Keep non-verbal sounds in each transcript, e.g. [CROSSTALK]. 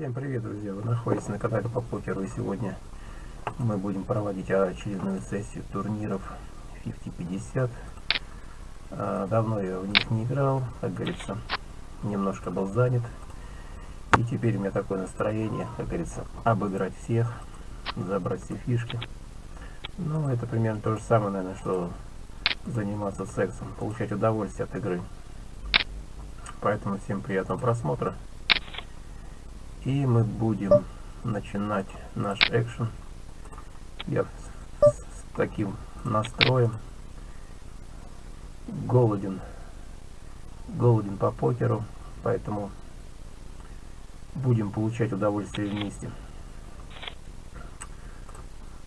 Всем привет, друзья! Вы находитесь на канале по покеру и сегодня мы будем проводить очередную сессию турниров 50-50. А, давно я в них не играл, как говорится, немножко был занят. И теперь у меня такое настроение, как говорится, обыграть всех, забрать все фишки. Ну, это примерно то же самое, наверное, что заниматься сексом, получать удовольствие от игры. Поэтому всем приятного просмотра. И мы будем начинать наш экшен. Я с, таким настроем. Голоден. Голоден по покеру. Поэтому будем получать удовольствие вместе.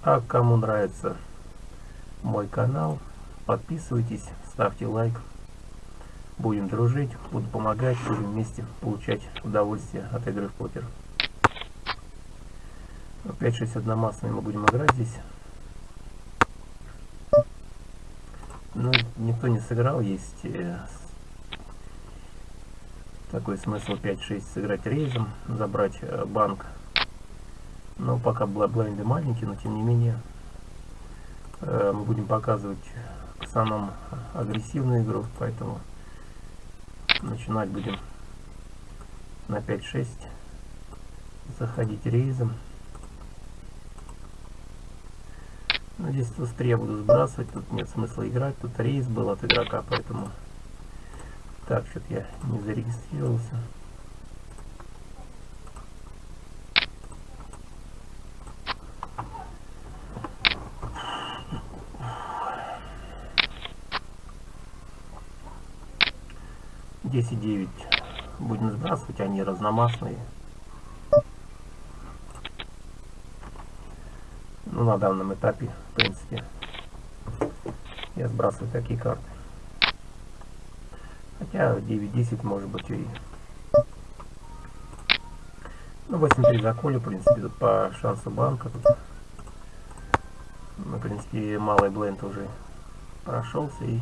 А кому нравится мой канал, подписывайтесь, ставьте лайк. Будем дружить, буду помогать, будем вместе получать удовольствие от игры в покер. 5-6 массами мы будем играть здесь. Ну, никто не сыграл, есть э, такой смысл 5-6 сыграть рейзом, забрать э, банк. Но пока блайнды маленькие, но тем не менее э, мы будем показывать основном агрессивную игру, поэтому начинать будем на 5-6 заходить рейзом. Ну, здесь быстрее я буду сбрасывать. Тут нет смысла играть. Тут рейс был от игрока поэтому так что-то я не зарегистрировался десять девять. Будем сбрасывать они разномастные. Ну на данном этапе в принципе я сбрасываю такие карты. Хотя 9-10 может быть и ну 8-3 заколю в принципе по шансу банка тут. Ну, в принципе малый бленд уже прошелся и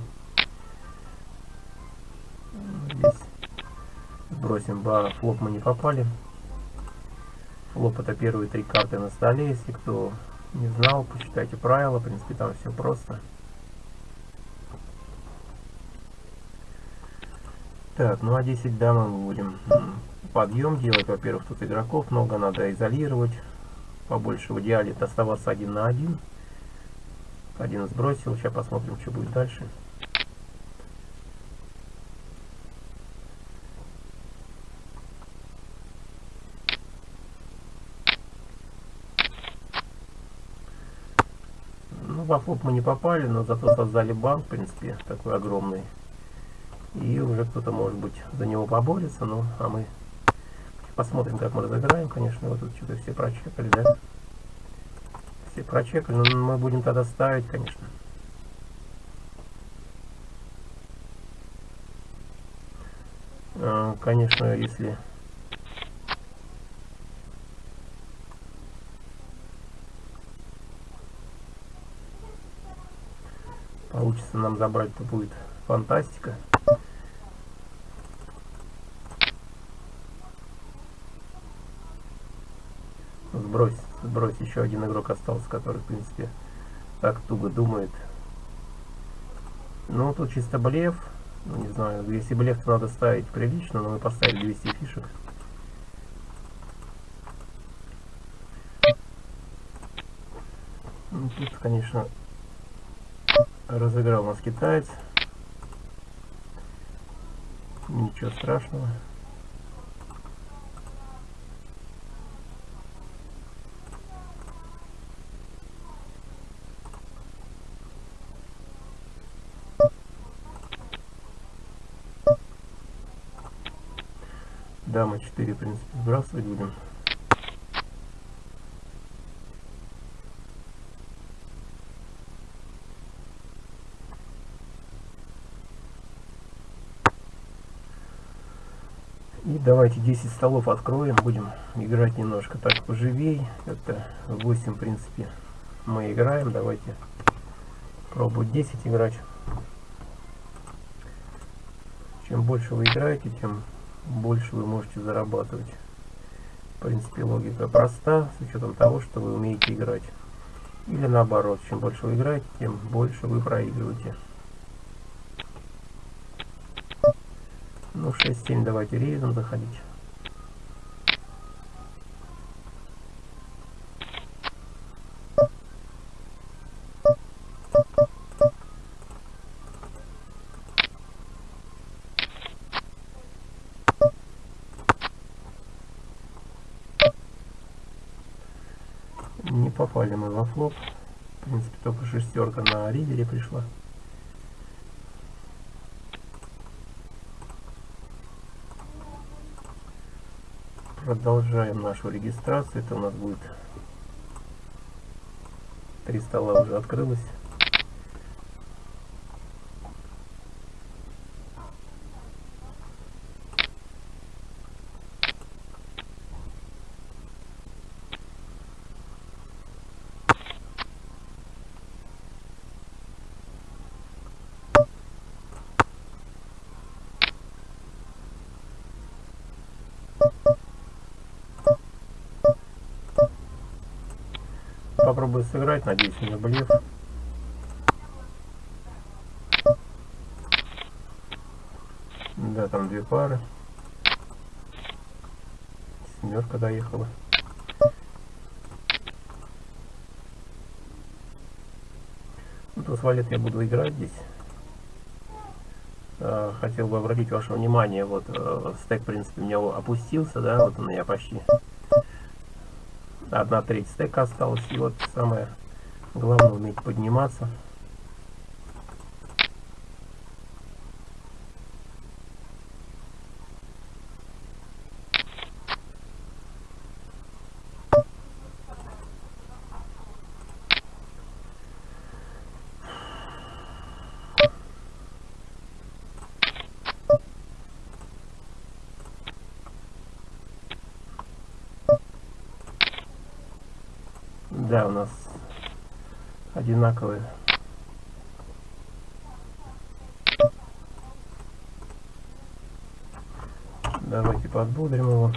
сбросим ба флоп мы не попали флоп это первые три карты на столе если кто не знал, почитайте правила, в принципе там все просто. Так, ну а 10 дамы мы будем подъем делать. Во-первых, тут игроков много, надо изолировать. Побольше в идеале оставаться один на один. Один сбросил, сейчас посмотрим, что будет дальше. Флоп мы не попали, но зато создали банк, в принципе, такой огромный. И уже кто-то, может быть, за него поборется. Ну, а мы посмотрим, как мы разыграем. Конечно, вот тут что-то все прочекали, да? Все прочекали, но мы будем тогда ставить, конечно. А, конечно, если получится нам забрать, то будет фантастика. Сбрось, сбрось, еще один игрок остался, который, в принципе, так туго думает. Ну, тут чисто блеф. Ну, не знаю, если блеф, то надо ставить прилично, но мы поставили 200 фишек. Ну, тут, конечно, разыграл нас китаец. Ничего страшного. Дама 4 в принципе сбрасывать будем И давайте 10 столов откроем, будем играть немножко так поживей. Это 8, в принципе, мы играем. Давайте пробовать 10 играть. Чем больше вы играете, тем больше вы можете зарабатывать. В принципе, логика проста, с учетом того, что вы умеете играть. Или наоборот, чем больше вы играете, тем больше вы проигрываете. Ну, 6-7 давайте рейдом заходить. Не попали мы во флоп. В принципе, только шестерка на ридере пришла. Продолжаем нашу регистрацию. Это у нас будет три стола уже открылось. Попробую сыграть, надеюсь, у меня блеф. Да, там две пары. Семерка доехала. Ну, туз валет я буду играть здесь. А, хотел бы обратить ваше внимание, вот э, стек, в принципе, у меня опустился, да, вот он я почти одна треть стека осталась. И вот самое главное уметь подниматься. Да, у нас одинаковые. Давайте подбудрим его.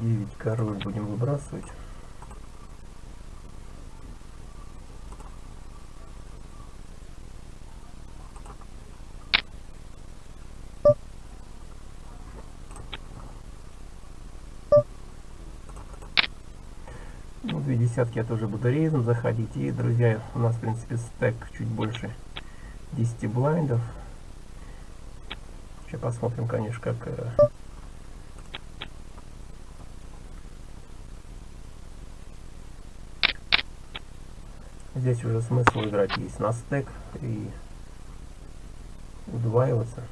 Девять король будем выбрасывать. Две десятки я тоже буду рейзом заходить. И, друзья, у нас, в принципе, стек чуть больше 10 блайндов. Сейчас посмотрим, конечно, как... Э, здесь уже смысл играть есть на стек и удваиваться.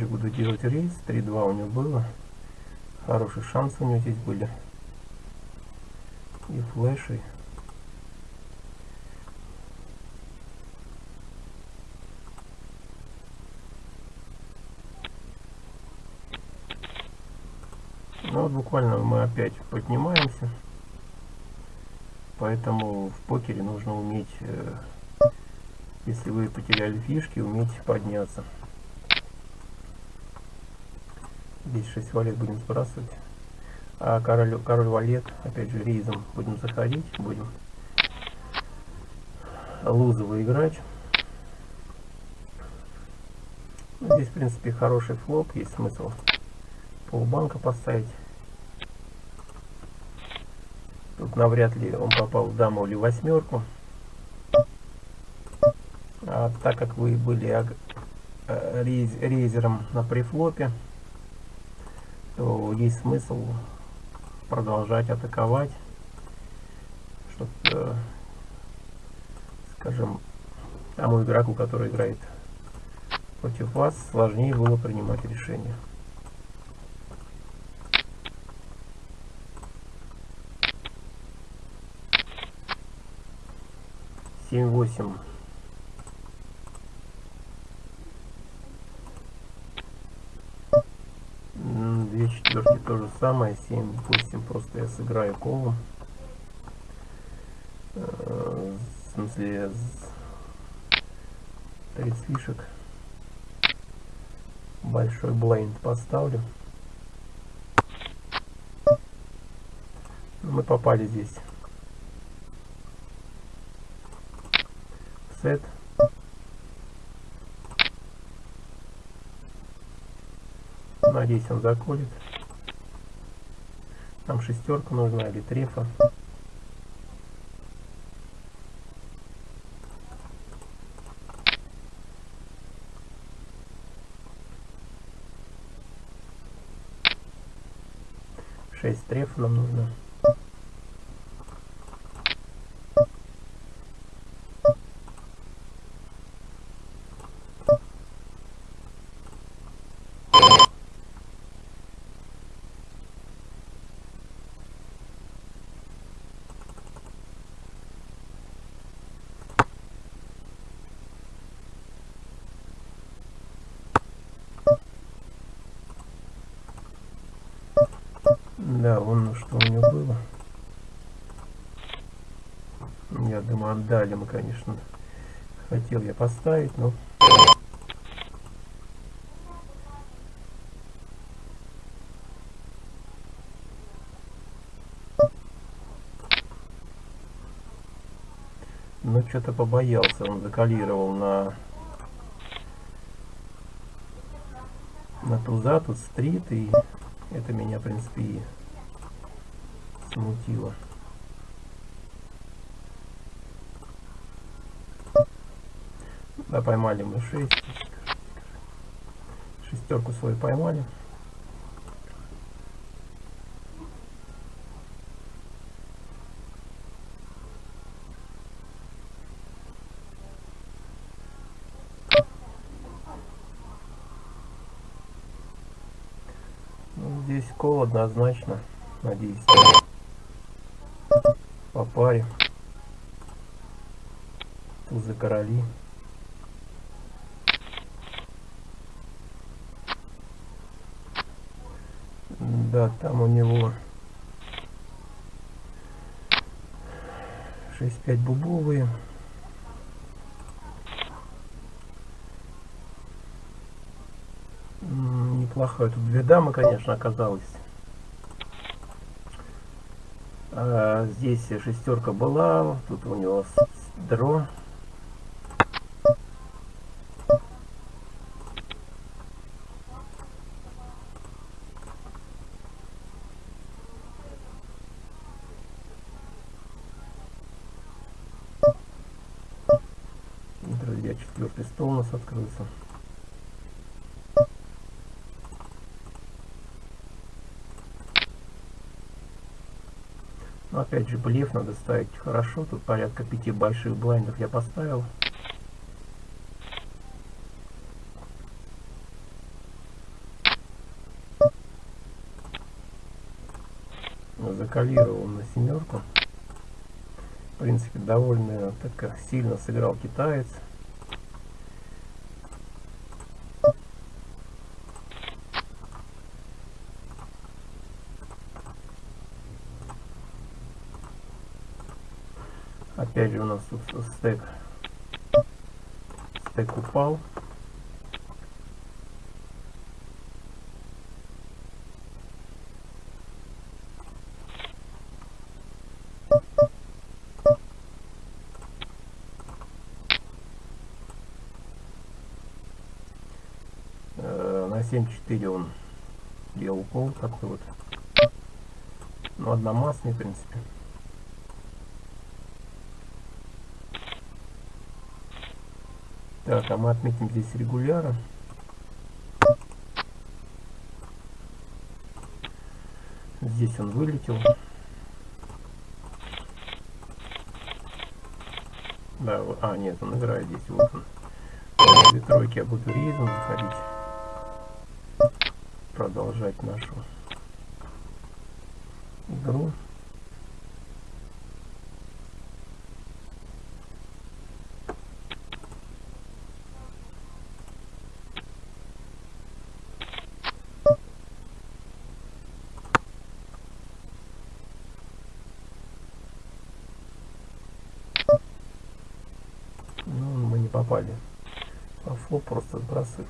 Опять же буду делать рейс. 3-2 у него было. Хороший шанс у него здесь были. И флеши. Ну вот буквально мы опять поднимаемся. Поэтому в покере нужно уметь, э, если вы потеряли фишки, уметь подняться. Здесь 6 валет будем сбрасывать. А король, король валет, опять же, рейзом будем заходить, будем лузово играть. Ну, здесь, в принципе, хороший флоп, есть смысл полбанка поставить. Тут навряд ли он попал в даму или восьмерку. А так как вы были э, рейзером на префлопе, есть смысл продолжать атаковать, чтобы, э, скажем, тому игроку, который играет Против вас сложнее было принимать решения. Семь восемь. Две четверки то же самое. Семь восемь просто я сыграю колом. Э, в смысле 30 фишек большой блейнд поставлю. Мы попали здесь. Сет. Надеюсь, он заколет. Там шестерка нужна или трефа. 6 стреф нам нужно. Вон что у него было. Я думаю, отдали мы, конечно. Хотел я поставить, но... Но что-то побоялся, он закалировал на на туза, тут стрит, и это меня, в принципе, и смутило. Да, поймали мы 6. Шестерку свою поймали. Ну, здесь кол однозначно, надеюсь паре. Тузы короли. Да, там у него 6-5 бубовые. Неплохая тут две дамы, конечно, оказалось. А, здесь шестерка была, тут у него дро. Друзья, четвертый стол у нас открылся. Опять же, блеф надо ставить хорошо. Тут порядка пяти больших блайндов я поставил. Закалировал на семерку. В принципе, довольно так сильно сыграл китаец. Опять же у нас стек, стек упал. Э, на 7.4 он делал пол такой вот. Ну, одномастный, в принципе. Так, а мы отметим здесь регуляра. Здесь он вылетел. Да, а, нет, он играет здесь, вот он. две тройки буду рейзом заходить. Продолжать нашу игру. Попали. По флоп просто сбрасываем.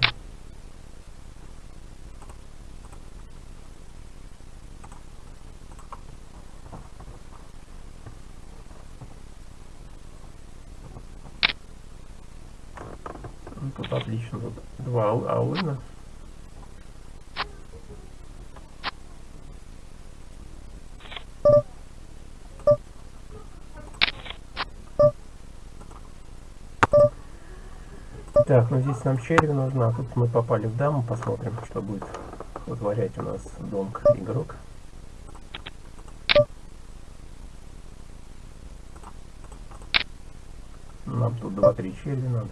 Ну, тут отлично. Тут два ал- Так, ну здесь нам черви нужна. Тут мы попали в даму. Посмотрим, что будет вытворять у нас донг игрок. Нам тут 2-3 черви надо.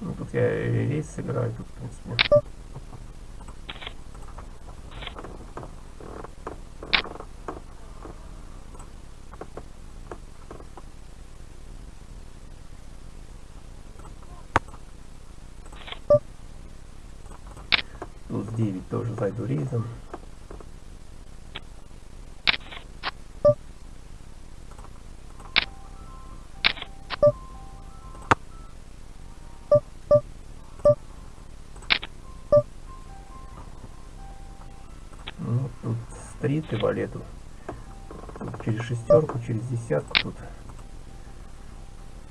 Ну, тут я рейс сыграю, тут, в принципе. Тут 9 тоже зайду рейзом. Ну, тут стрит и валету. Тут через шестерку, через десятку тут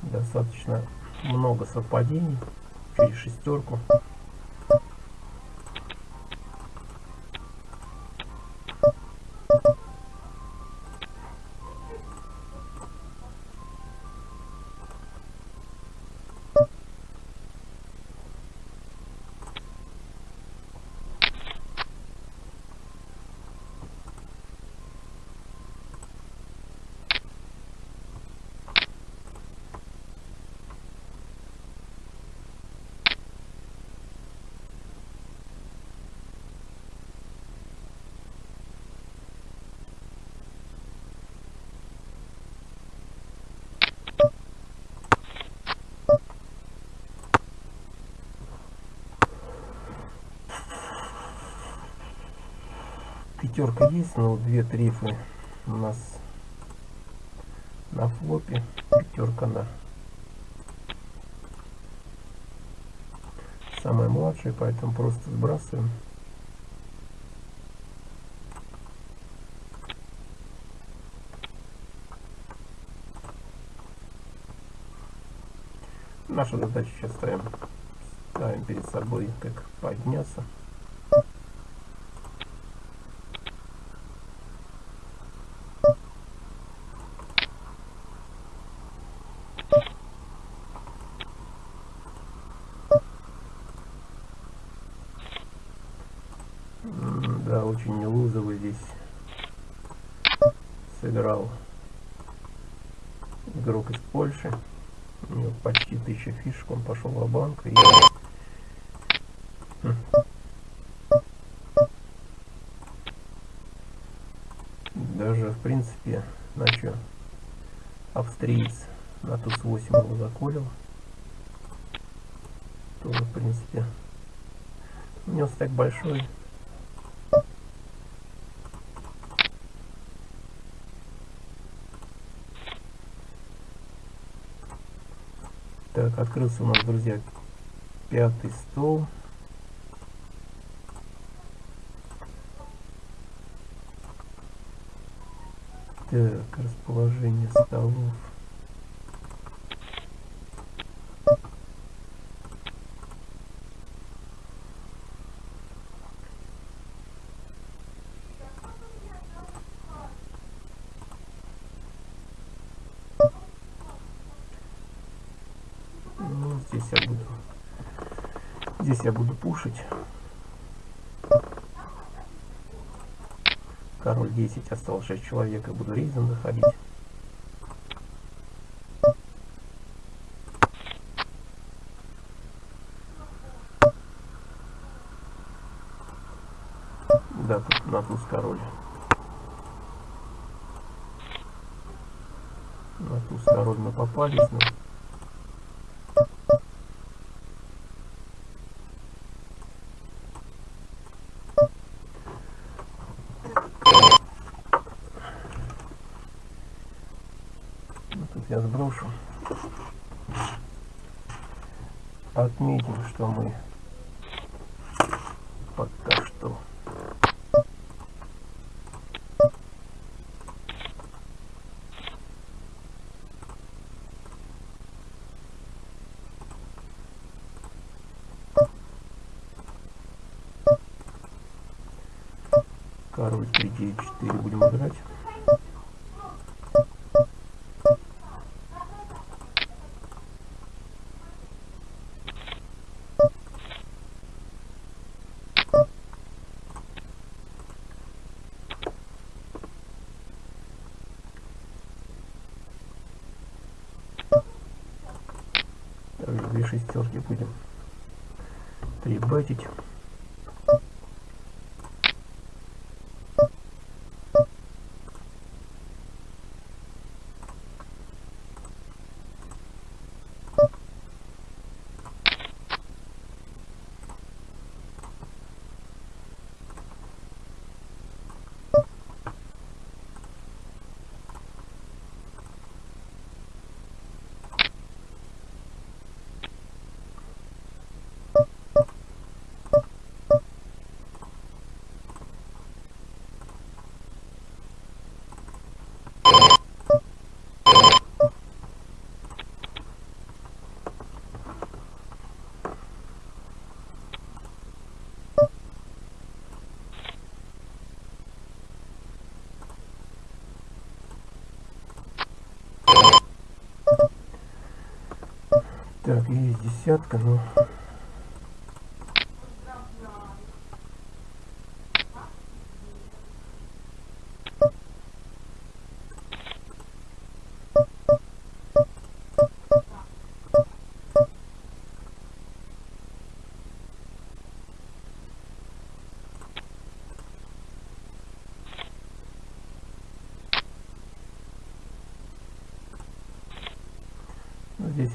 достаточно много совпадений. Через шестерку. Пятерка есть, но две трефы у нас на флопе. Пятерка на самая младшая, поэтому просто сбрасываем. Наша задача сейчас ставим, ставим перед собой, как подняться. М, Да, очень лузовый здесь сыграл игрок из Польши. У него почти тысяча фишек, он пошел в банк и Хм. даже в принципе на чё? Австриец на туз 8 его заколил. Тоже в принципе у него стек большой. Так, открылся у нас, друзья, пятый стол. Так, расположение столов. Ну, здесь я буду здесь я буду пушить Король 10, осталось 6 человек, и буду рейзом заходить. Да, тут на туз король. На туз король мы попались, но... Ну, Сброшу. Отметим, что мы пока что король 3 9 4 будем играть две шестерки будем. Три Так, есть десятка, но...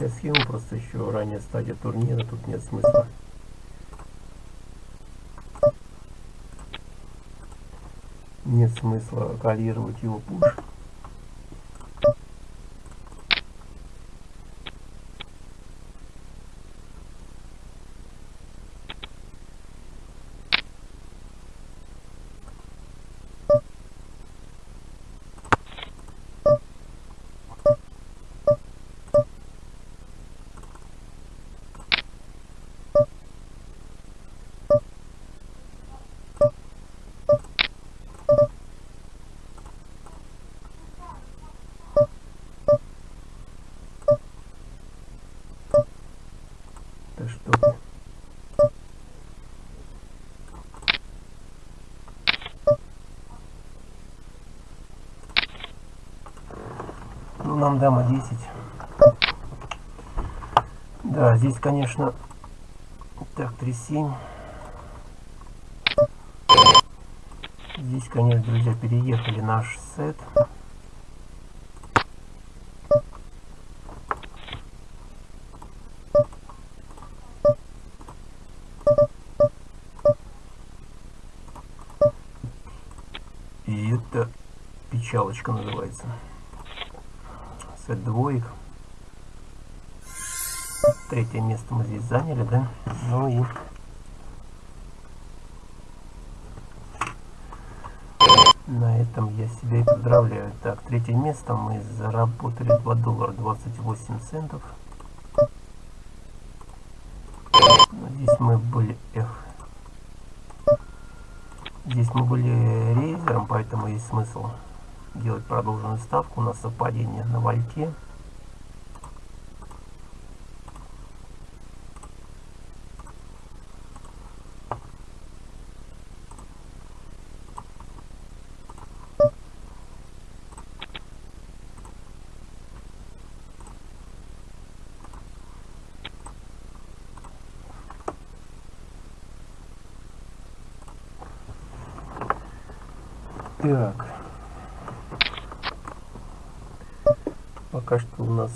я схему просто еще ранее стадия турнира, тут нет смысла. Нет смысла калировать его пуш. Да что ты. Ну, нам дама 10. Да, здесь, конечно... Так, 3-7. Здесь, конечно, друзья, переехали наш сет. И это печалочка называется. Сет двоек. Третье место мы здесь заняли, да? Ну и... На этом я себя и поздравляю. Так, третье место мы заработали 2 доллара 28 центов. Здесь мы были... Эх. Здесь мы были рейзером, поэтому есть смысл делать продолженную ставку. У нас совпадение на вольте. Так. Пока что у нас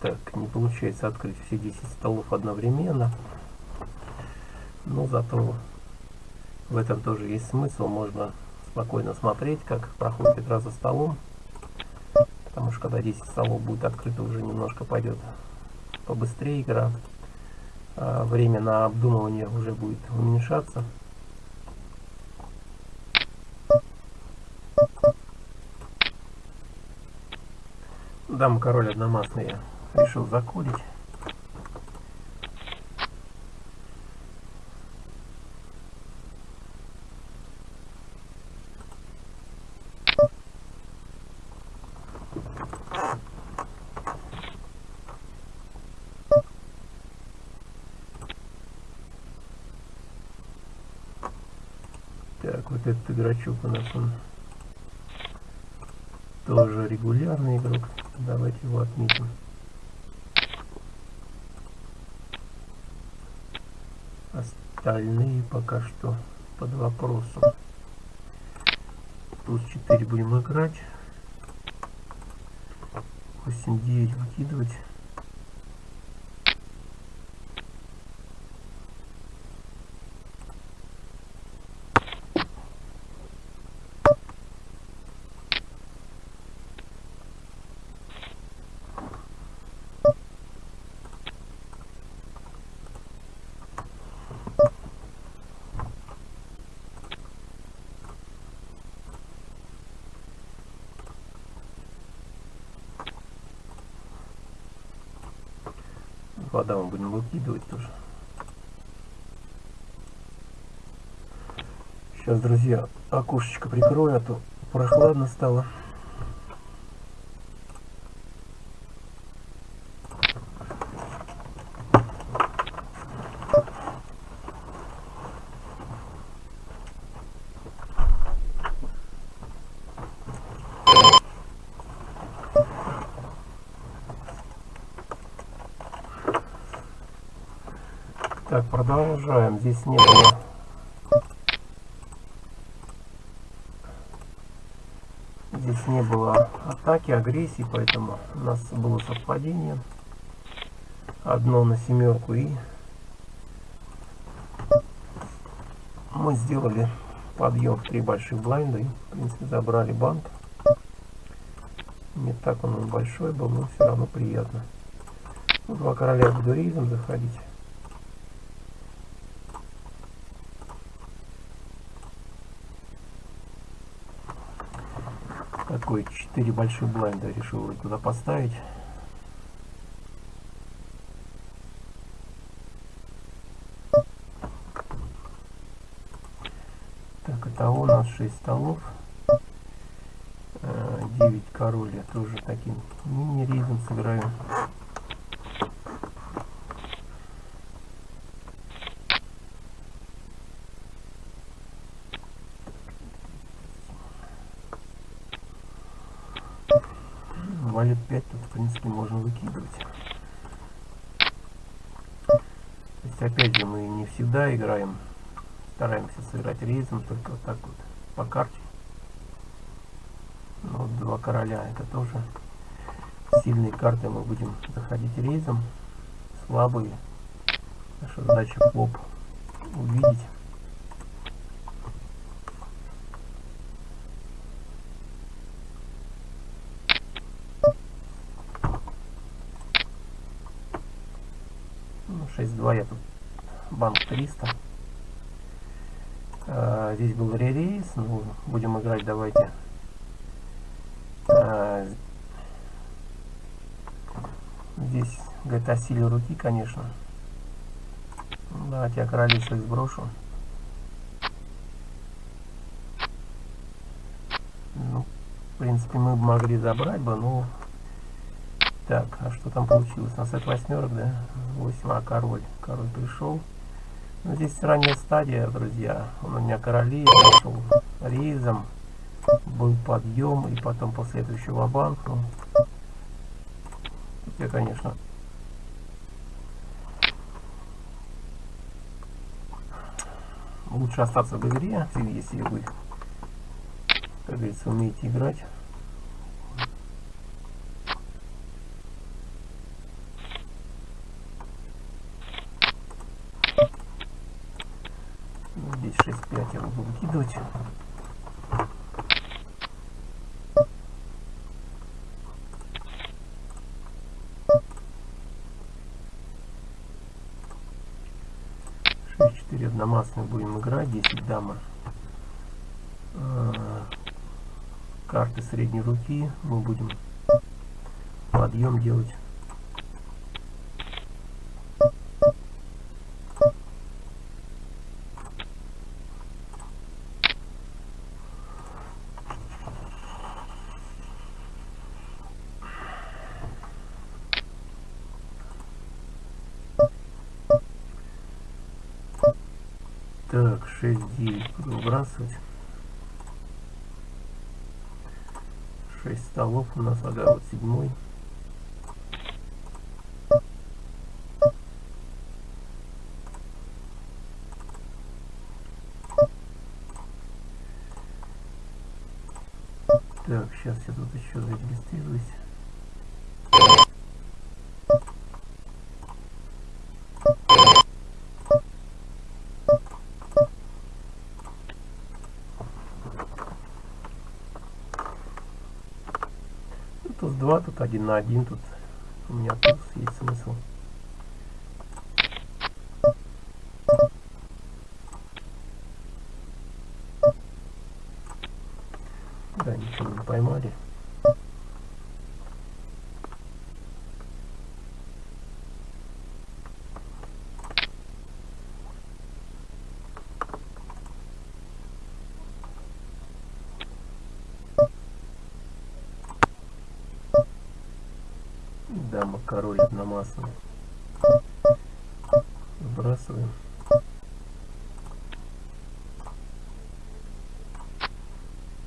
так не получается открыть все 10 столов одновременно. Но зато в этом тоже есть смысл. Можно спокойно смотреть, как проходит игра за столом. Потому что когда 10 столов будет открыто, уже немножко пойдет побыстрее игра. А время на обдумывание уже будет уменьшаться. Дама король одномастный я решил закулить. Так, вот этот игрочок у нас он тоже регулярный игрок. Давайте его отметим. Остальные пока что под вопросом. Туз 4 будем играть. 8-9 выкидывать. Вода мы будем выкидывать тоже. Сейчас, друзья, окошечко прикрою, а то прохладно стало. Так, продолжаем. Здесь не было... Здесь не было атаки, агрессии, поэтому у нас было совпадение. Одно на семерку и мы сделали подъем в три больших блайнда и, в принципе, забрали банк. Не так он большой был, но все равно приятно. Два короля буду рейзом заходить. такой 4 больших блайнда решил туда поставить. Так, это у нас 6 столов. 9 э, король тоже таким мини-ризом сыграю. валет 5 тут в принципе можно выкидывать. То есть опять же мы не всегда играем, стараемся сыграть рейзом, только вот так вот по карте. Но вот два короля это тоже сильные карты, мы будем заходить рейзом, слабые. Наша задача поп увидеть. Ну, 6.2 я тут банк 300. А, здесь был ререйс. Ну, будем играть, давайте. А, здесь говорит о силе руки, конечно. Давайте я короли своих сброшу. Ну, в принципе, мы могли забрать бы, но так, а что там получилось? У нас это восьмерок, да? 8, а король. Король пришел. Ну, здесь ранняя стадия, друзья. Он у меня короли, пришел рейзом. Был подъем, и потом после этого еще банк. Ну, я, конечно, лучше остаться в игре, если вы как говорится, умеете играть. Здесь 6-5 я буду выкидывать. Шесть-четыре одномастные будем играть, 10 дама. А, карты средней руки мы будем подъем делать Так, 6-9 буду выбрасывать. 6 столов у нас, ага, вот седьмой. Так, сейчас я тут еще зарегистрируюсь. Туз 2, тут один на один, тут у меня туз есть смысл. Да, ничего не поймали. Дама, король одномастный. Сбрасываем.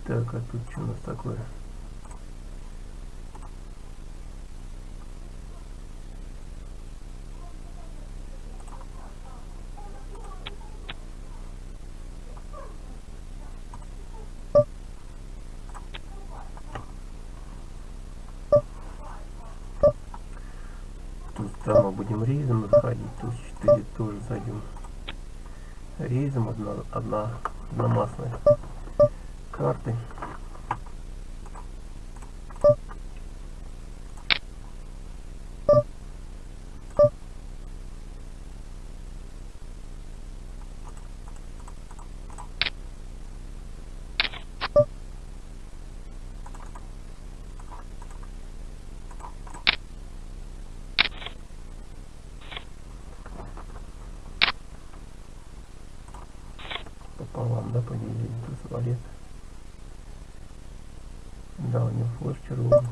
Так, а тут что у нас такое? Там мы будем рейзом заходить, тут 4 тоже зайдем. Рейзом одна, одна одномастная карты. Да, поделили туз валет. Да, у него флеш червоный.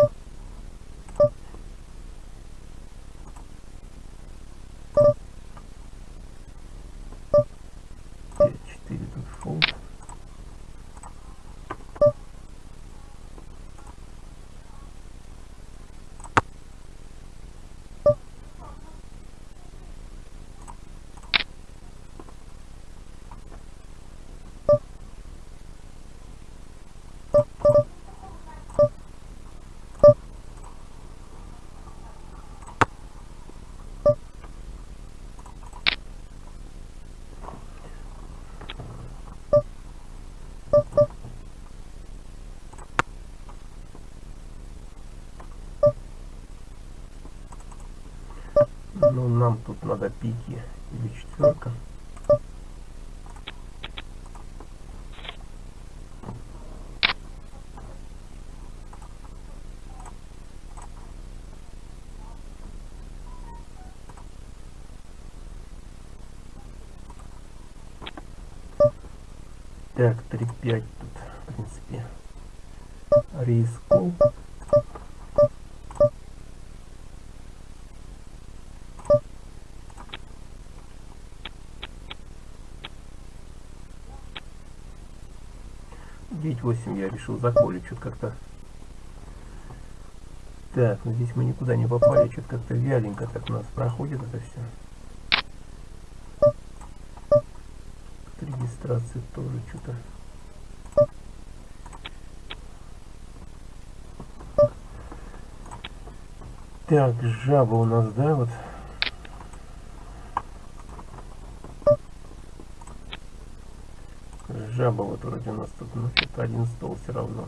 Ну, нам тут надо пики или четверка. Так, 3-5 тут, в принципе, рисков. 28 я решил заколить, что-то как-то... Так, ну здесь мы никуда не попали, что-то как-то вяленько так у нас проходит это все. От регистрации тоже что-то... Так, жаба у нас, да, вот... Жаба вот вроде у нас тут, ну, один стол все равно.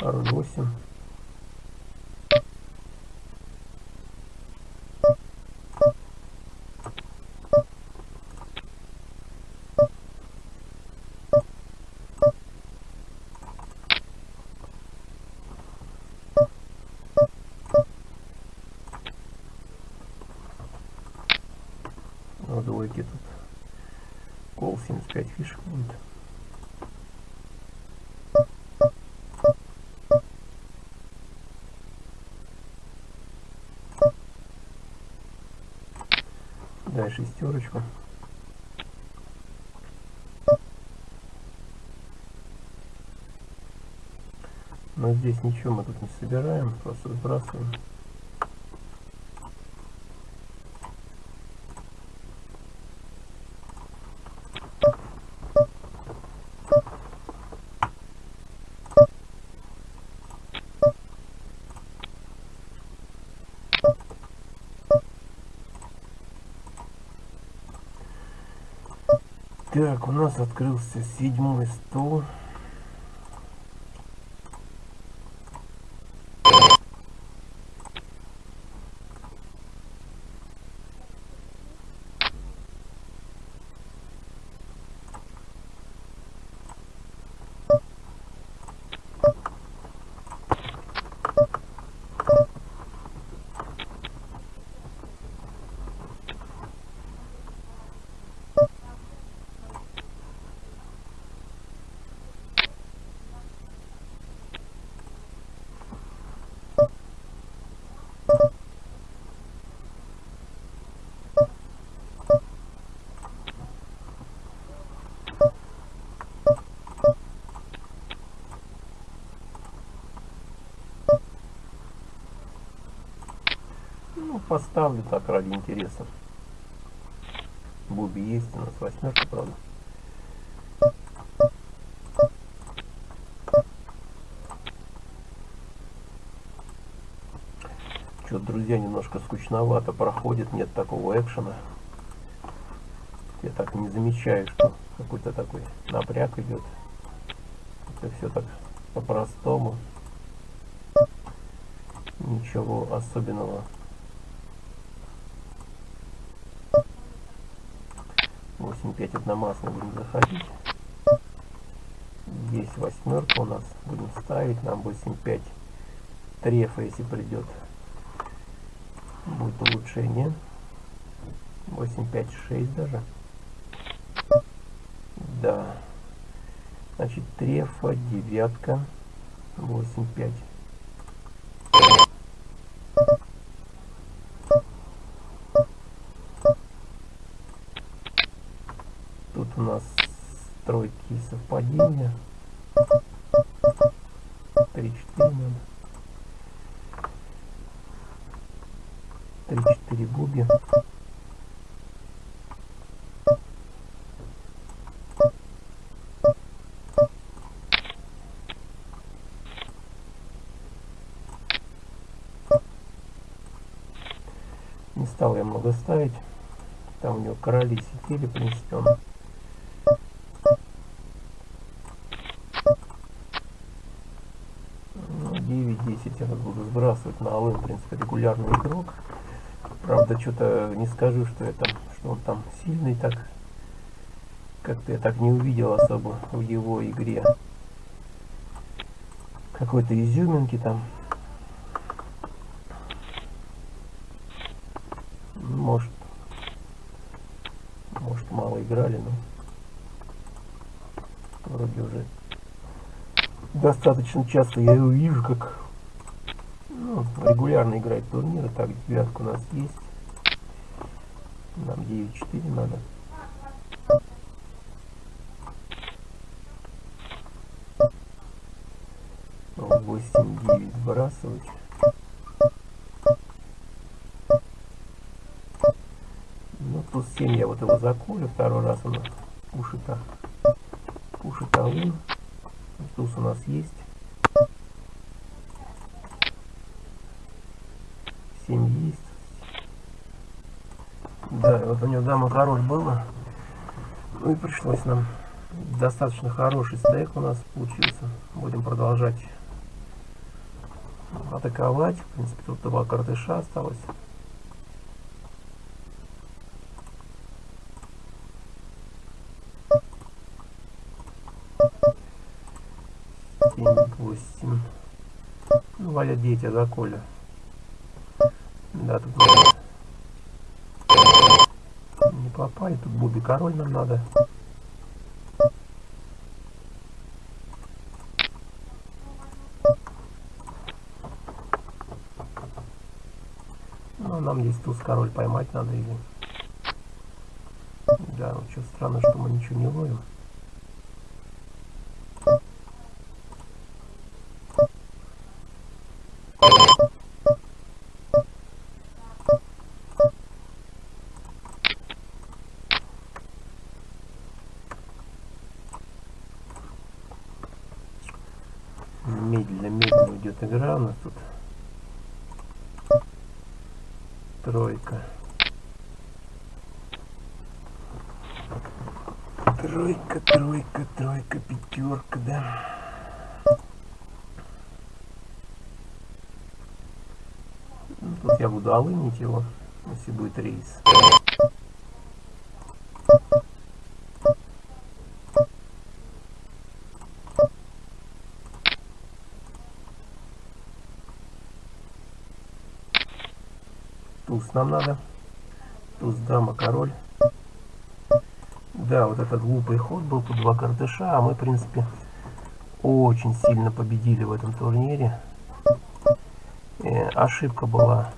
R8. Надо уйти тут. Кол 75 фишек будет. Дай шестерочку. Но здесь ничего мы тут не собираем, просто сбрасываем. Так, у нас открылся седьмой стол. Ну, поставлю так ради интереса. Буби есть у нас восьмерка, правда. Что, друзья, немножко скучновато проходит, нет такого экшена. Я так не замечаю, что какой-то такой напряг идет. Это все так по-простому. Ничего особенного. Восемь пять одномастно будем заходить. Есть восьмерка у нас. Будем ставить. Нам 8-5 трефа, если придет будет улучшение 856 даже да значит трефа девятка 85 тут у нас тройки совпадения 3 4 надо 3-4 буби. Не стал я много ставить. Там у него короли сидели, в принципе, он Я оттенок буду сбрасывать на АЛЭ, в принципе, регулярный игрок. Правда, что-то не скажу, что, это, что он там сильный так. Как-то я так не увидел особо в его игре. Какой-то изюминки там. Ну, может, может мало играли, но вроде уже достаточно часто я его вижу, как регулярно играет турниры. Так, девятка у нас есть. Нам 9-4 надо. Восемь девять сбрасывать. Ну, тут 7 я вот его заколю, второй раз он пушит-то. Пушит алын. Туз у нас есть. 7 есть. Да, вот у него дама король было. Ну и пришлось нам достаточно хороший стейк у нас получился. Будем продолжать атаковать. В принципе, тут два картыша осталось. Семь, восемь. Ну, валят дети за Коля. Да, тут надо попали. Тут Буби король нам надо. Ну, нам здесь туз король поймать надо или... Да, вот что странно, что мы ничего не ловим. медленно-медленно идет игра у нас тут. Тройка. Тройка, тройка, тройка, пятерка, да. Ну, тут я буду алынить его, если будет рейс. туз нам надо. Туз, дама, король. Да, вот этот глупый ход был, тут два картыша, а мы, в принципе, очень сильно победили в этом турнире. Э, ошибка была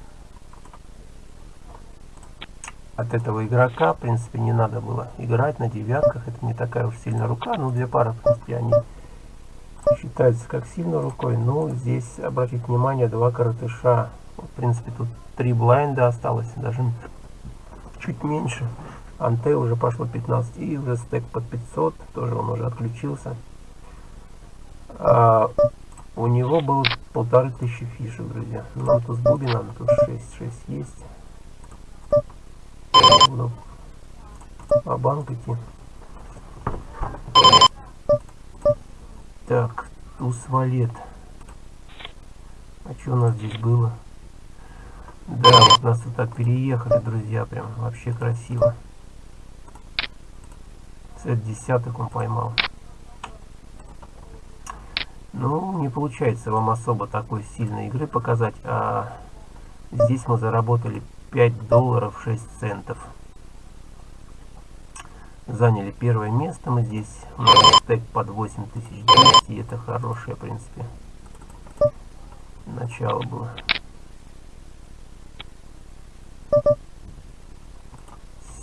от этого игрока. В принципе, не надо было играть на девятках. Это не такая уж сильная рука. Ну, две пары, в принципе, они считаются как сильной рукой. Но здесь, обратите внимание, два картыша. В принципе, тут три блайнда осталось, даже чуть меньше. Анте уже пошло 15, и уже стек под 500, тоже он уже отключился. А, у него было полторы тысячи фишек, друзья. Нам тут с Буби надо, тут 6, 6 есть. Буду по банк идти. Так, туз валет. А что у нас здесь было? Да, вот нас вот так переехали, друзья, прям вообще красиво. Цвет десяток он поймал. Ну, не получается вам особо такой сильной игры показать, а здесь мы заработали 5 долларов 6 центов. Заняли первое место мы здесь. Стек под 8200, и это хорошее, в принципе, начало было.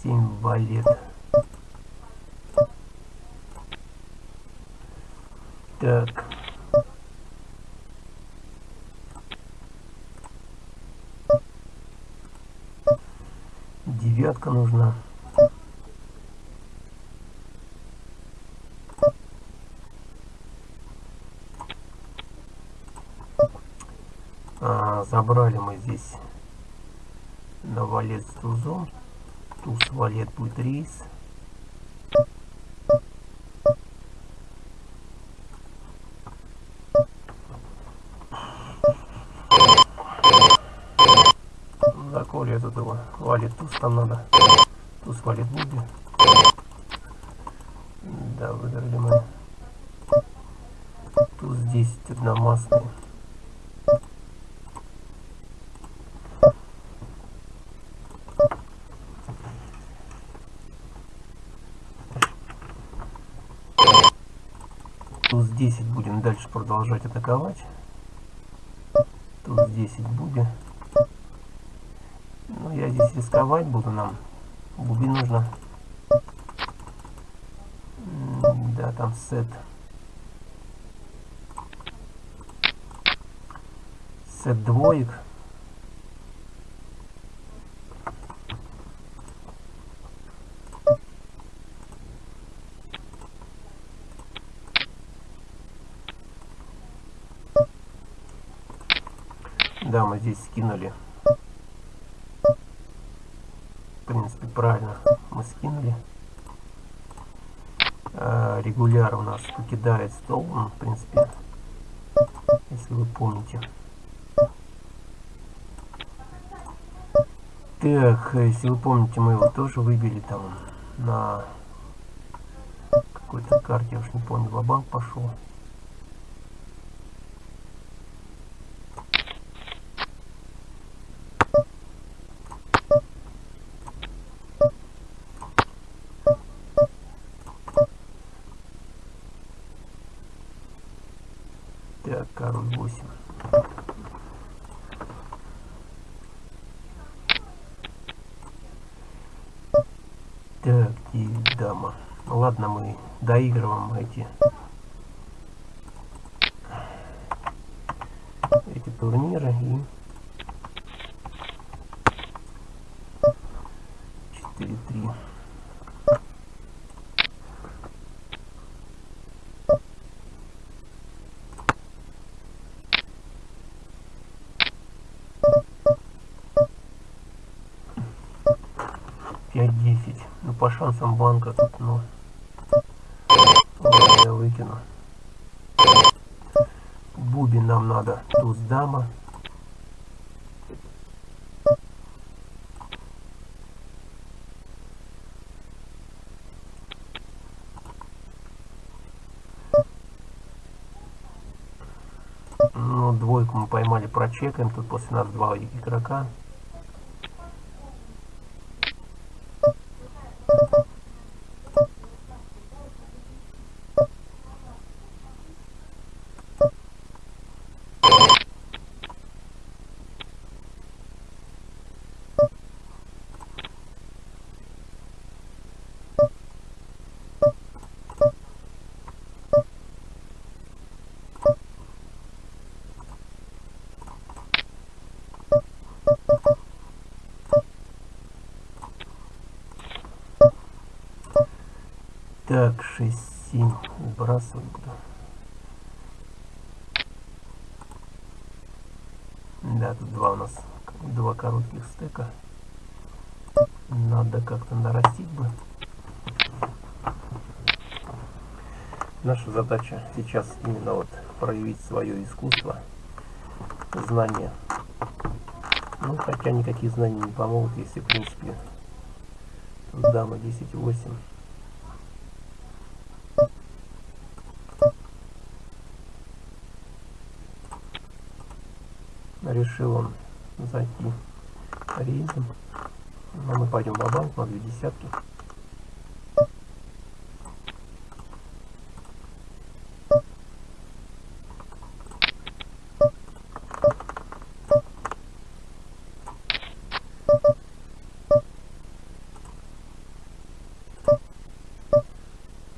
Символит. Так. Девятка нужна. А, забрали мы здесь на валет с тузом. Туз валет будет рейс. Заколи этот его валит туз там надо. Туз валит будет. Да, выиграли мы. Туз 10 одномастный. Туз 10 будем дальше продолжать атаковать. Туз 10 будем. Ну, я здесь рисковать буду нам. Буби нужно. Да, там сет. Сет двоек. Да, мы здесь скинули. В принципе, правильно мы скинули. А, регуляр у нас покидает стол, ну, в принципе, если вы помните. Так, если вы помните, мы его тоже выбили там на какой-то карте, я уж не помню, банк пошел. Мы доигрываем эти эти турниры и 4-3. Пять десять. Ну по шансам банка тут, ну выкину. Бубен нам надо. Туз дама. Ну, двойку мы поймали, прочекаем. Тут после нас два игрока. Так, 6-7 сбрасывать буду. Да, тут два у нас, два коротких стека. Надо как-то нарастить бы. Наша задача сейчас именно вот проявить свое искусство, знания. Ну, хотя никакие знания не помогут, если, в принципе, дама 10-8. Решил он зайти рейдом. Но мы пойдем в банк на две десятки.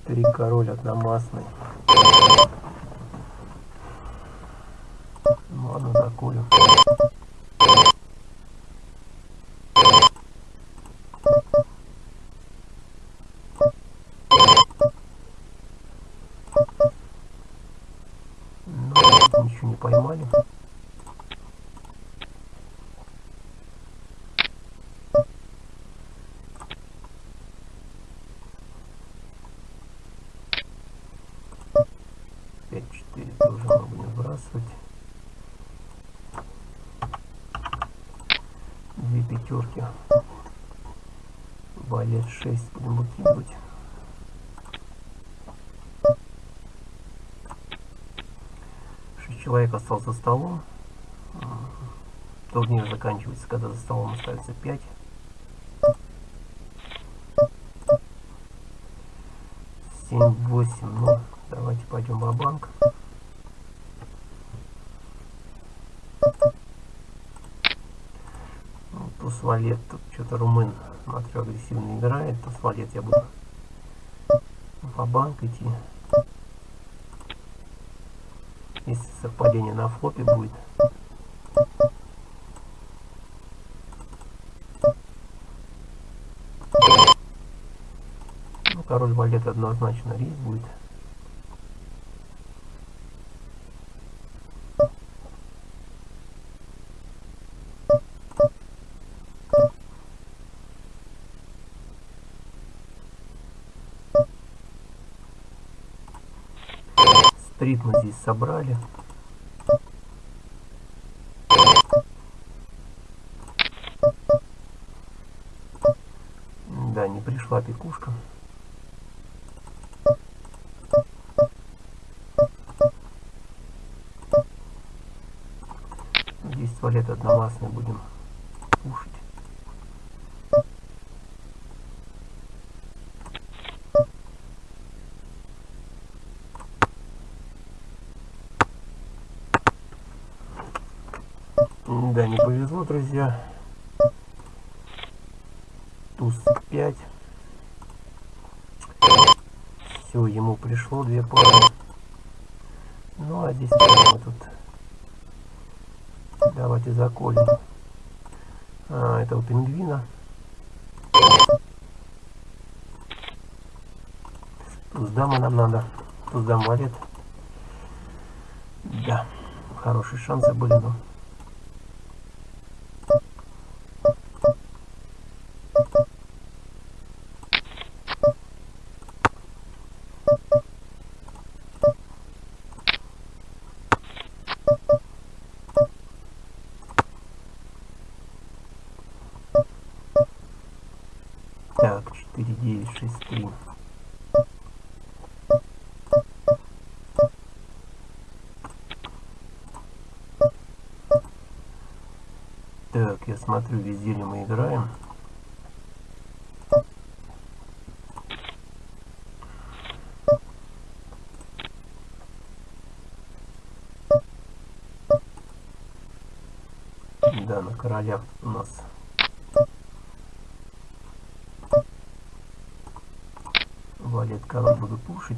Три король одномастный. Ну, ничего не поймали. Пять четыре тоже мы будем выбрасывать. пятерки. Валет 6 будем выкидывать. Человек остался за столом. Турнир заканчивается, когда за столом остается 5. Семь, восемь, ну, Давайте пойдем в банк Туз валет, тут что-то румын, смотрю, агрессивно играет. Туз валет я буду в банк идти. Если совпадение на флопе будет. Ну, король валет однозначно рейс будет. Стрит мы здесь собрали. Да, не пришла пекушка. Здесь туалет одномастный будем кушать. Да, не повезло, друзья. Туз 5. Все, ему пришло две пары. Ну, а здесь мы тут... Давайте заколем. А, это у пингвина. Туз дама нам надо. Туз дам валет. Да, хорошие шансы были, но... 4, 9, 6, 3. Так, я смотрю, везде ли мы играем. Да, на королях у нас валет король буду пушить.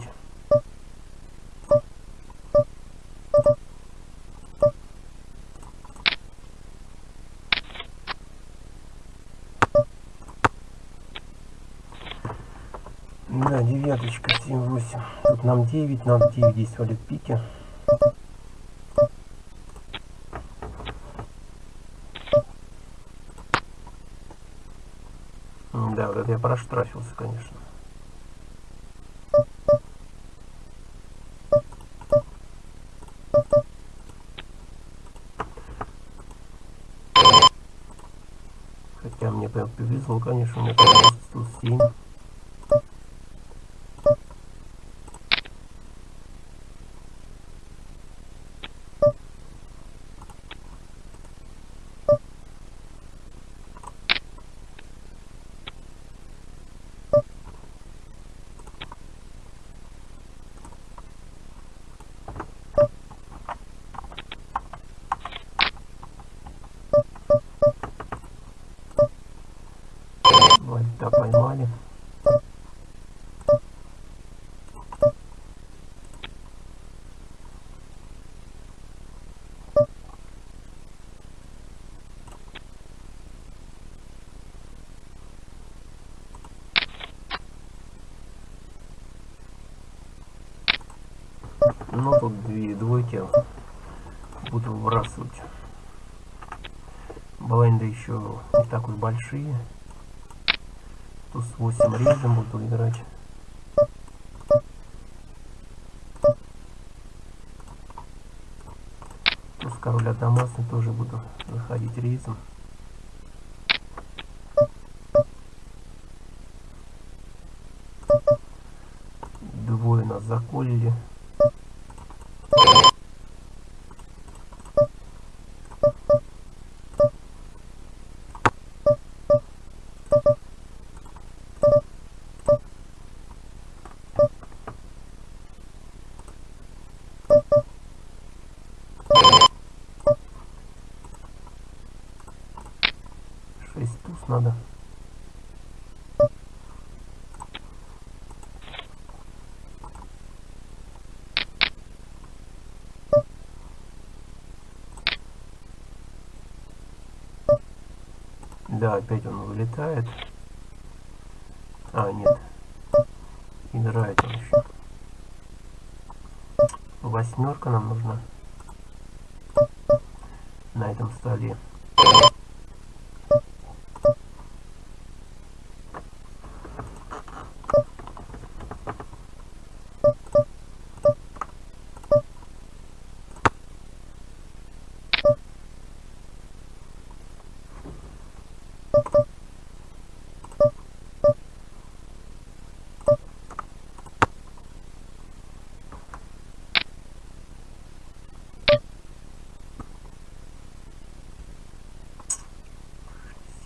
Да, девяточка, 7-8. Тут нам 9, надо 9 здесь валет пики. Да, вот это я проштрафился, конечно. Повезло, конечно, у меня там 107. Вальта поймали. Ну тут две двойки буду выбрасывать. Блайнды еще не так уж большие. Туз 8 рейзом буду играть. Туз король одномастный тоже буду заходить рейзом. 6 туз надо. Да, опять он вылетает. А, нет. Играет он еще. Восьмерка нам нужна на этом столе.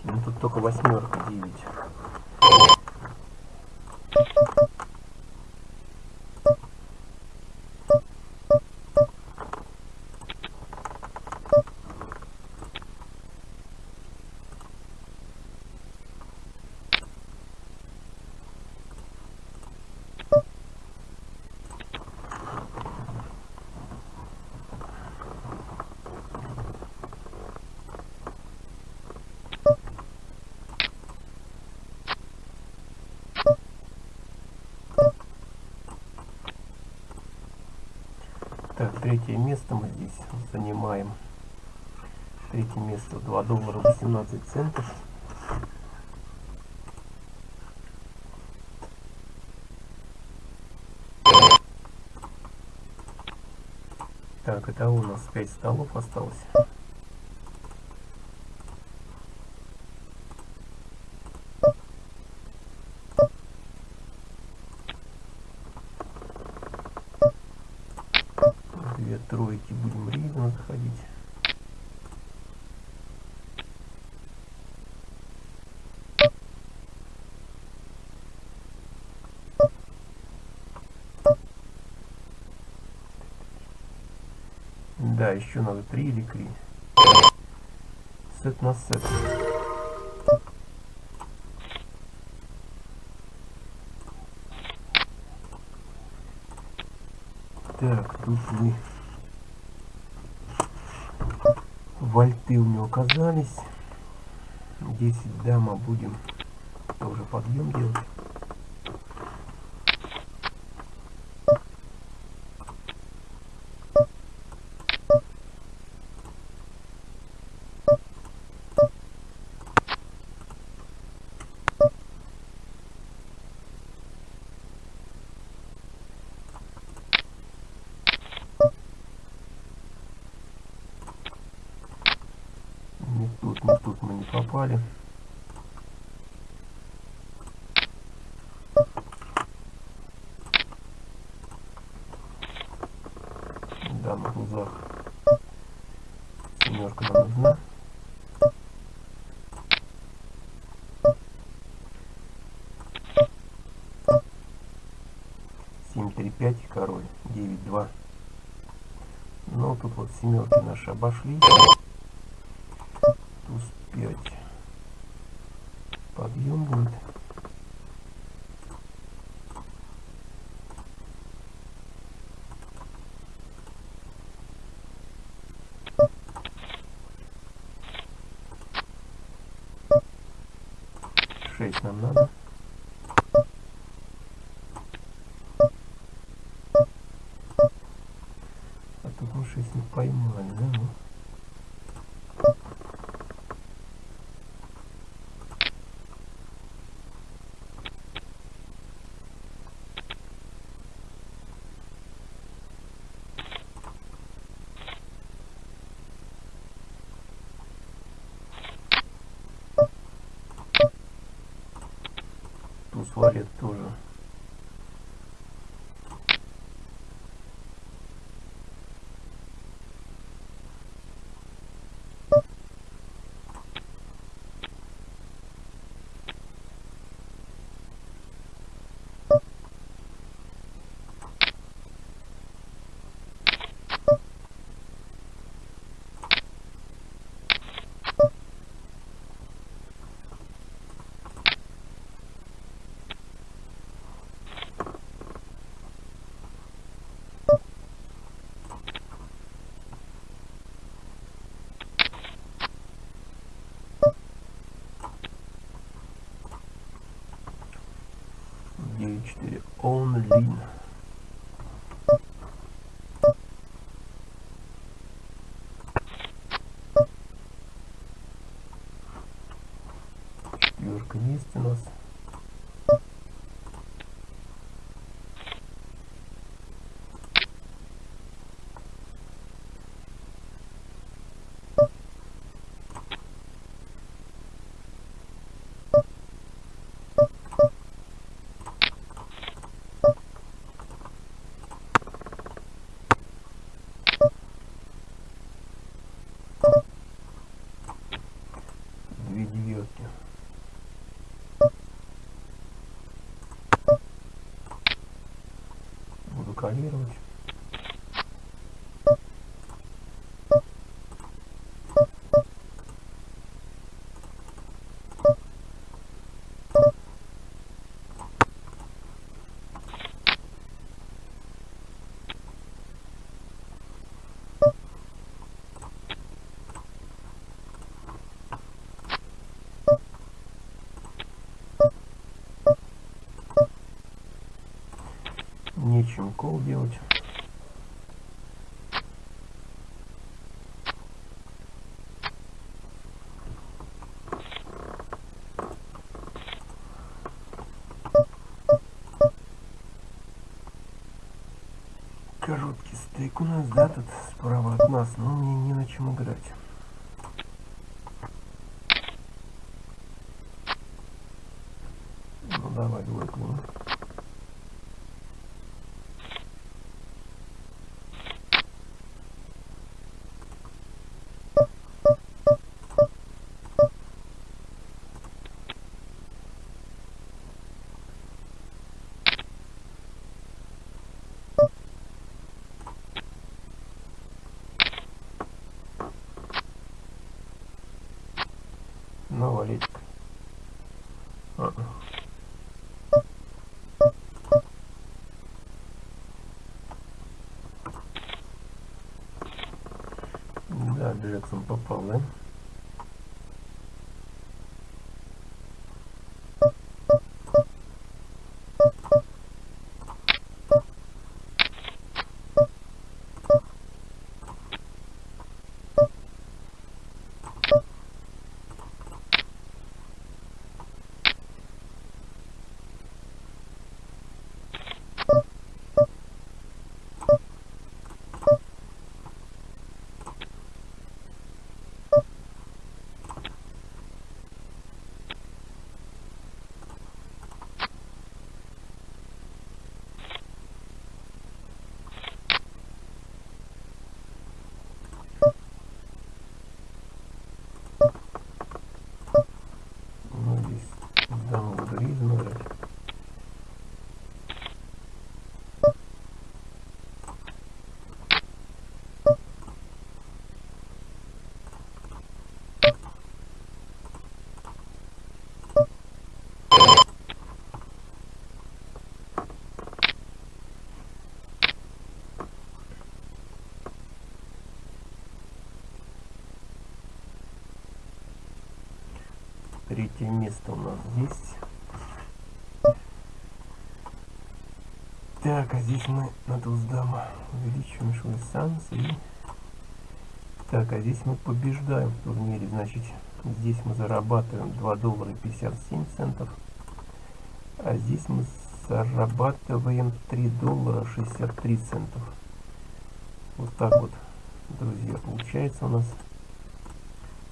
Ну тут только восьмерка, девять. Так, третье место мы здесь занимаем. Третье место 2 доллара 18 центов. Так, это у нас 5 столов осталось. Две тройки будем ривно заходить. Да, еще надо три или кри. Сет на сет. Так, тут мы вольты у него оказались. 10 дама будем тоже подъем делать. Не тут, не тут мы не попали. Да, на глазах. Семерка нам нужна. Семь, три, пять, король, девять, два. Ну, тут вот семерки наши обошли. Туз 5. Подъем будет. Шесть нам надо. А тут мы шесть не поймали, да? Ну. Туз валет тоже. 4 онлин. Четверка есть у нас. две девятки. Буду калировать. Нечем кол делать. Короткий стейк у нас, да, тут справа от нас, но мне не на чем играть. Ну давай, двойку. ну. Ну, валетик. А. Да, Джексон попал, да? Ну, здесь ризом играть. Третье место у нас здесь. Так, а здесь мы на Туздама увеличиваем шанс и... Так, а здесь мы побеждаем в турнире, значит, здесь мы зарабатываем 2 доллара 57 центов, а здесь мы зарабатываем 3 доллара 63 центов. Вот так вот, друзья, получается у нас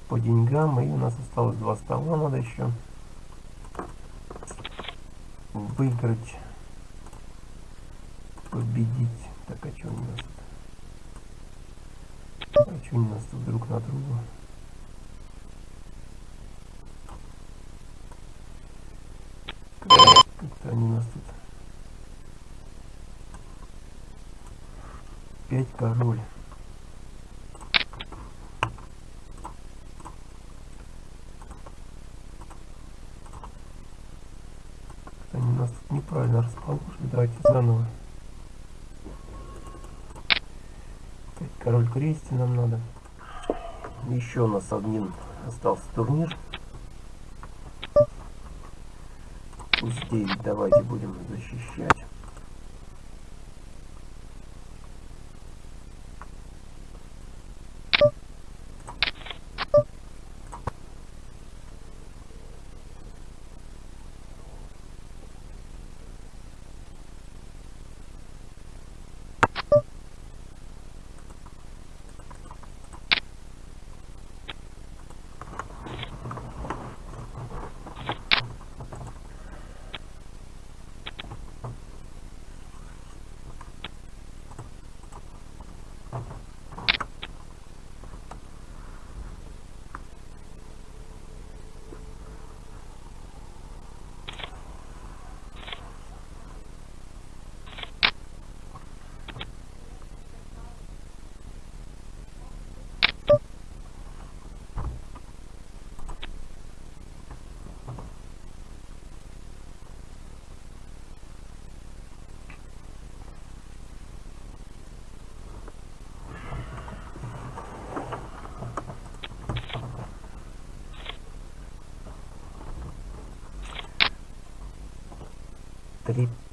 по деньгам. И у нас осталось два стола, надо еще выиграть, победить. Так, а что у нас? А что у нас тут друг на друга? Как-то они у нас тут. Пять король. Они нас тут неправильно расположили. Давайте заново. Опять король крести нам надо. Еще у нас один остался турнир. 9 давайте будем защищать.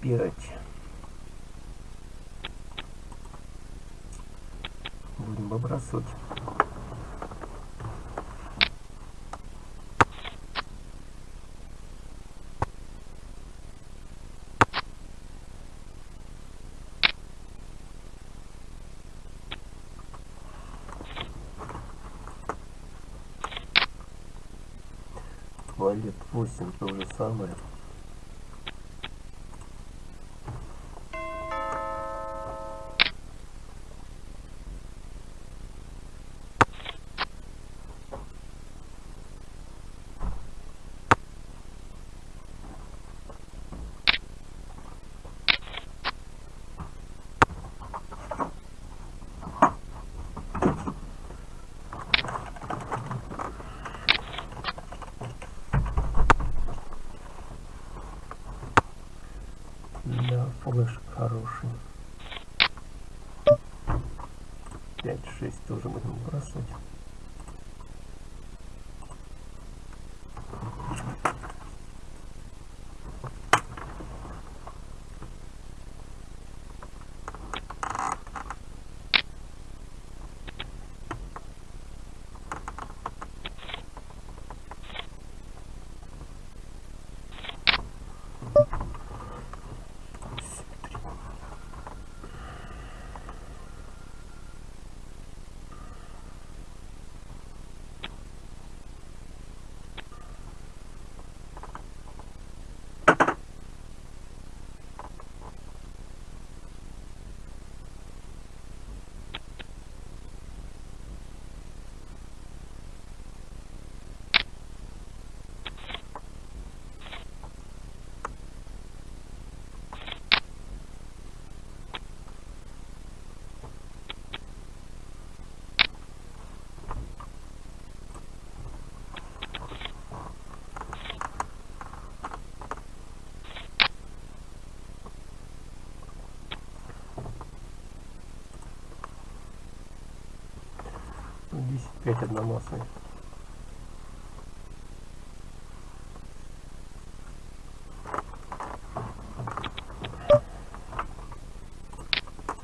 Три пять будем выбрасывать. Валет 8 то же самое Да, флеш хороший. 5-6 тоже будем бросать. Десять пять одномастный.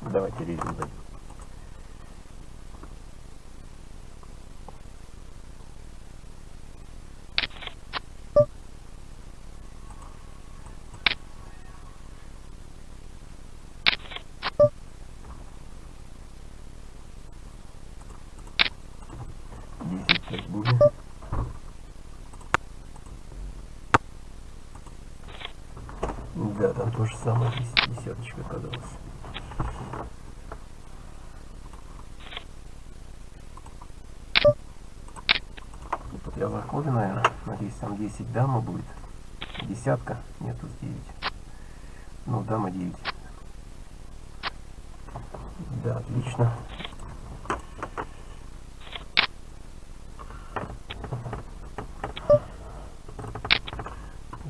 Давайте резим дадим. Десять пять будем. Да, там то же самое, дес- десяточка оказалась. Я заходу, наверное. Надеюсь, там 10 дама будет. Десятка. Нет, тут 9. Ну, дама 9. Да, отлично.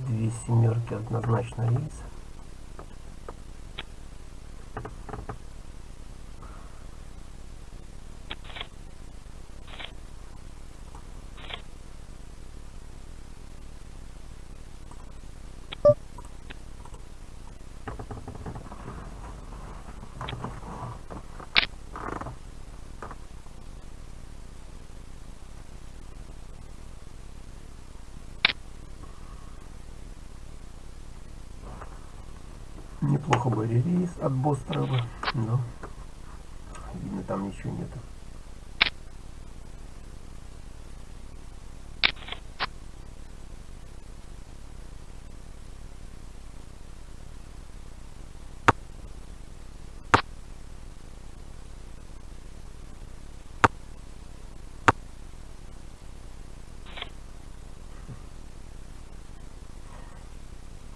Две семерки однозначно рейс. Неплохо были рейс от Бострова, но видно там ничего нету.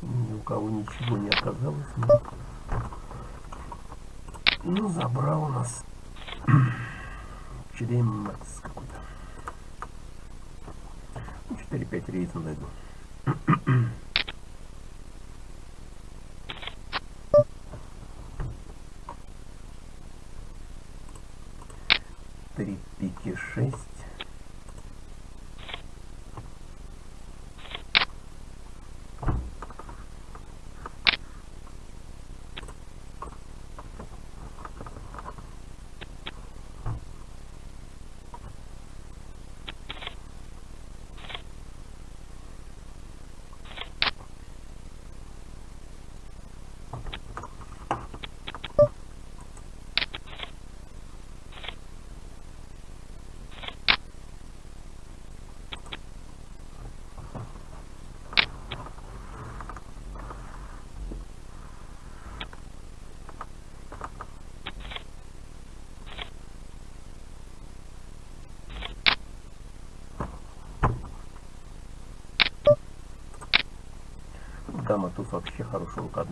Ни у кого ничего не оказалось. Ну, забрал у нас [CLEARS THROAT] Чремец какой-то. Ну, 4-5 рейсов найду. [CLEARS THROAT] Три пики шесть. Дама туз вообще хорошая рука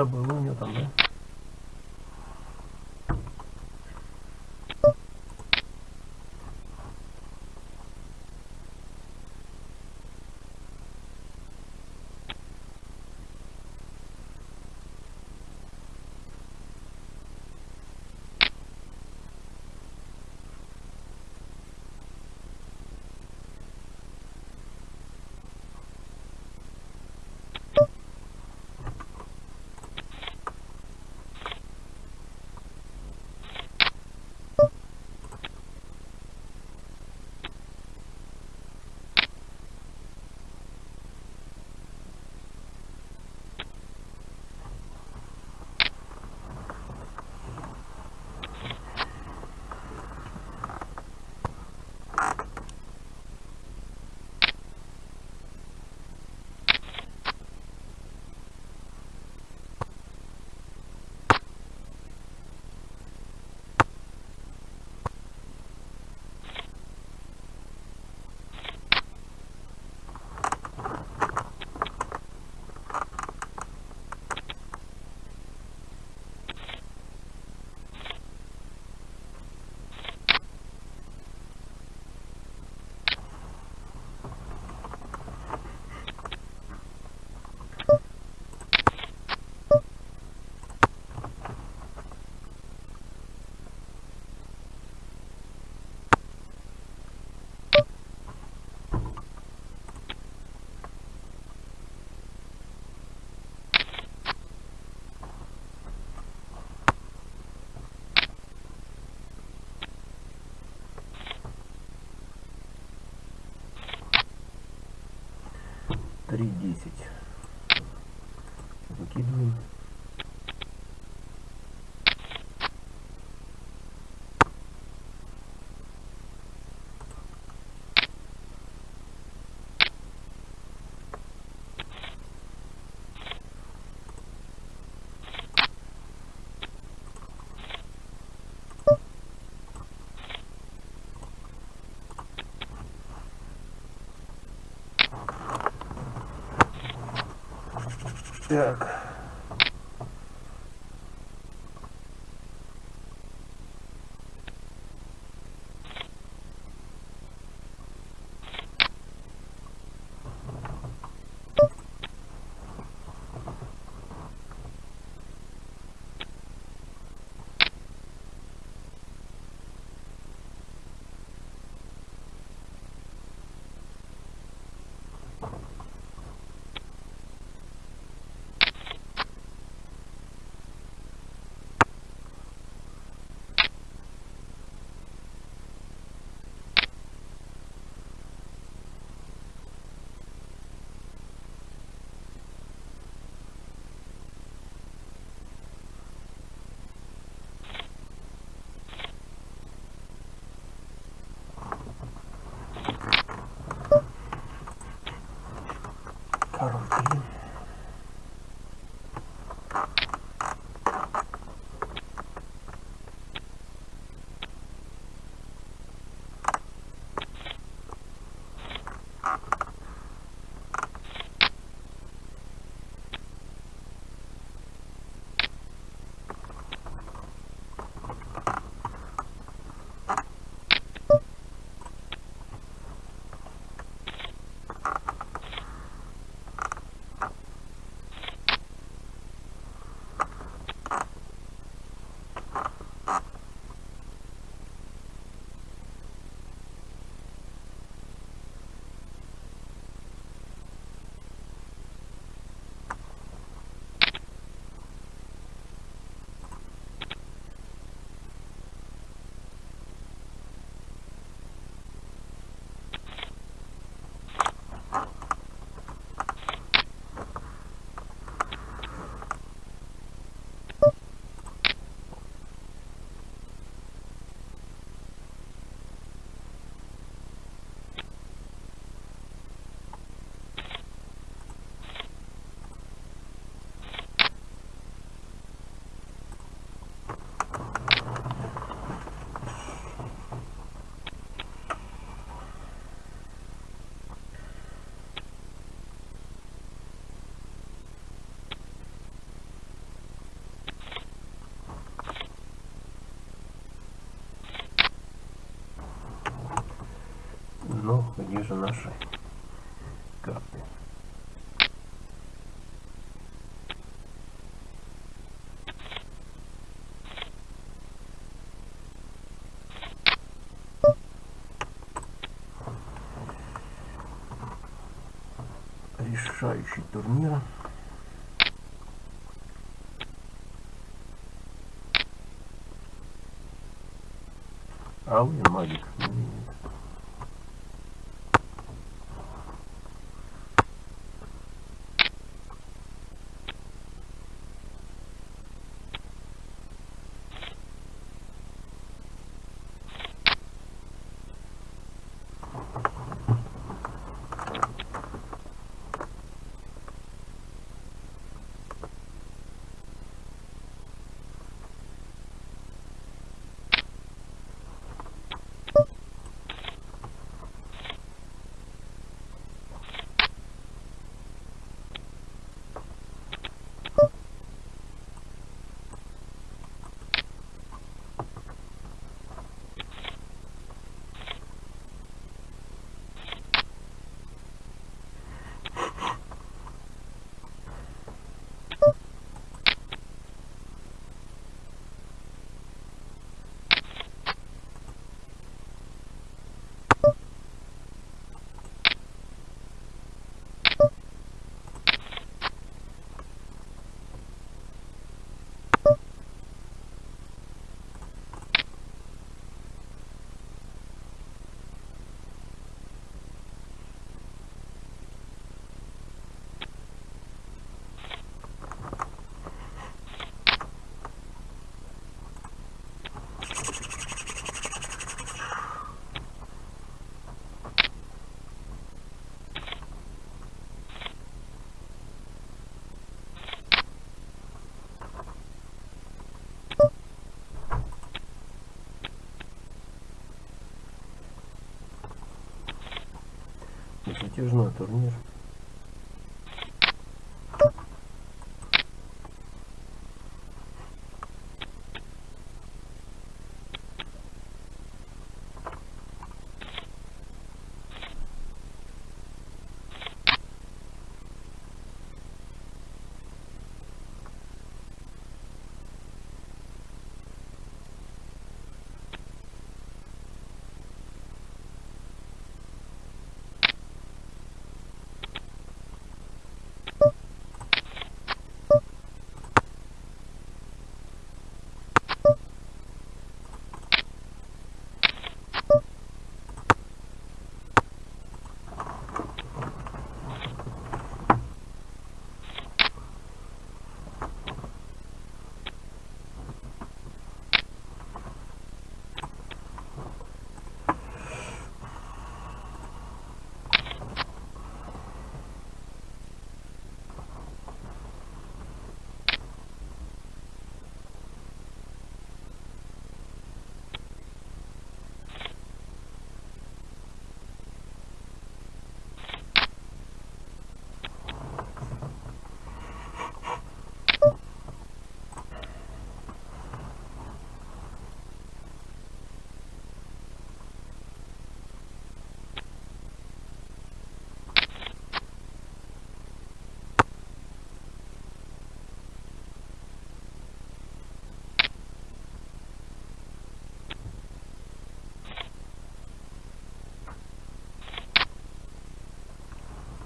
одномастная. Что-то было у нее там, да? Три десять. Выкидываем. Так. 바로 뒤에 Ну, где же наши карты? Решающий турнир. Алый магик. Затяжной турнир.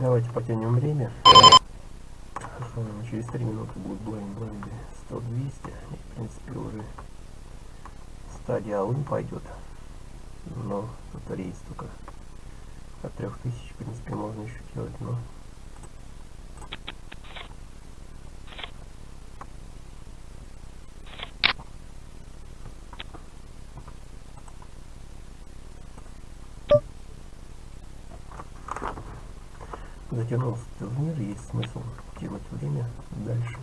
Давайте потянем время. Условно, через 3 минуты будет blind blind 100 200 и в принципе уже стадия алын пойдет но тут рейс только от 3000 в принципе можно еще делать но затянулся турнир, есть смысл тянуть время дальше.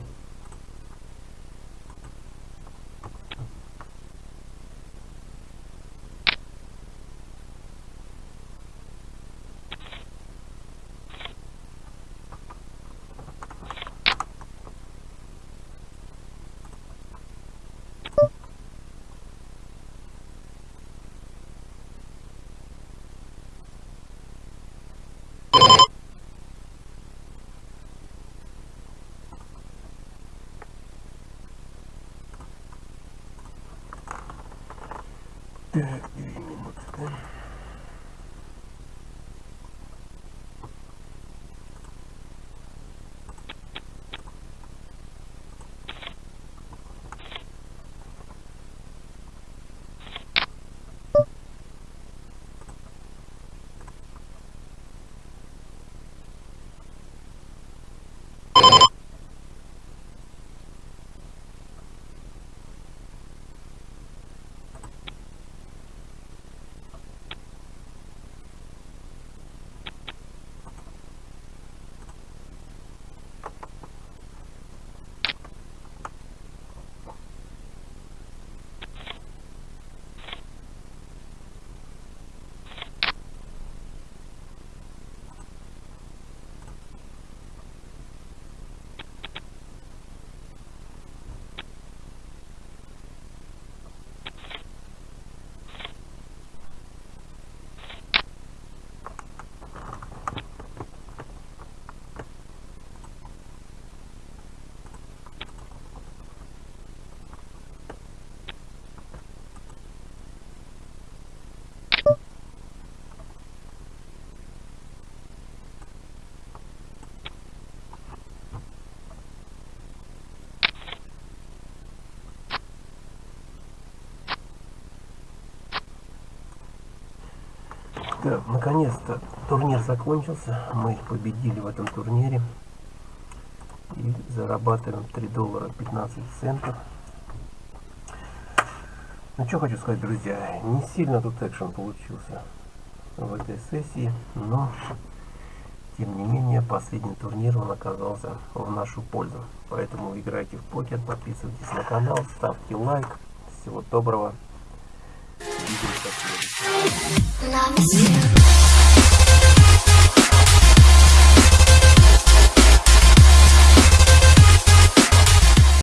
Так, да? Так, наконец-то турнир закончился. Мы победили в этом турнире. И зарабатываем 3 доллара 15 центов. Ну что хочу сказать, друзья, не сильно тут экшен получился в этой сессии, но тем не менее последний турнир он оказался в нашу пользу. Поэтому играйте в покер, подписывайтесь на канал, ставьте лайк. Всего доброго. up to you.